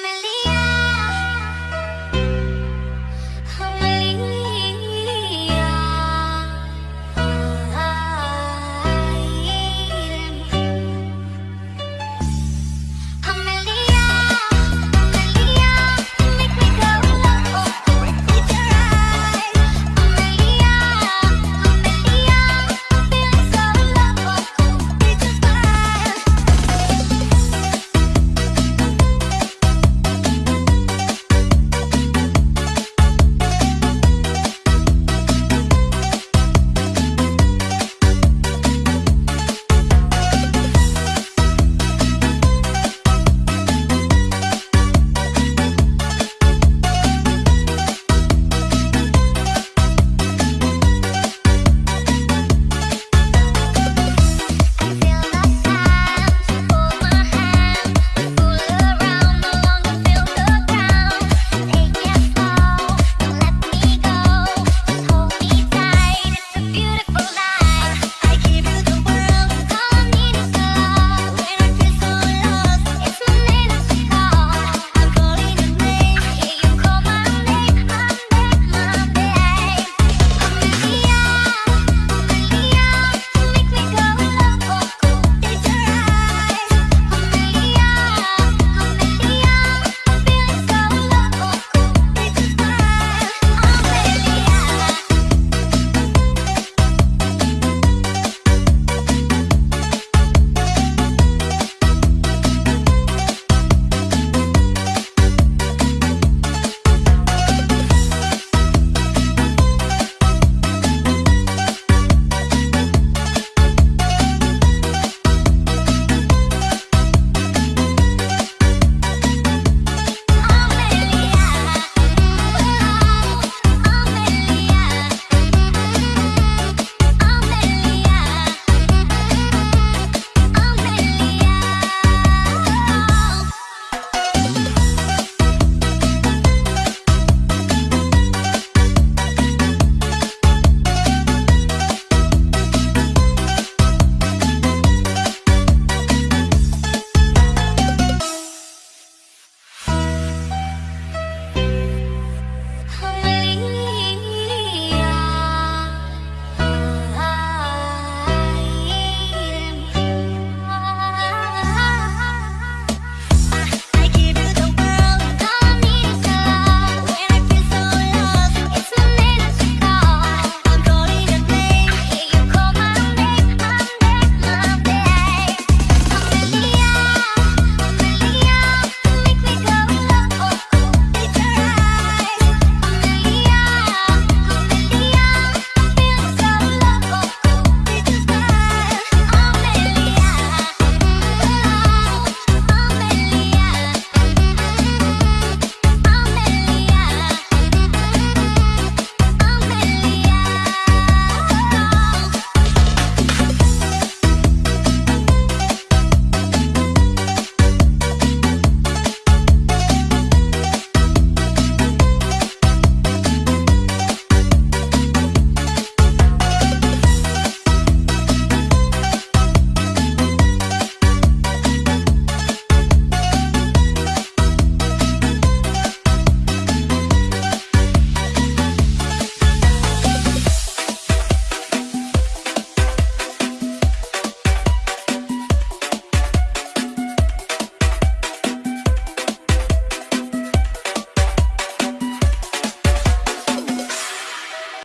family.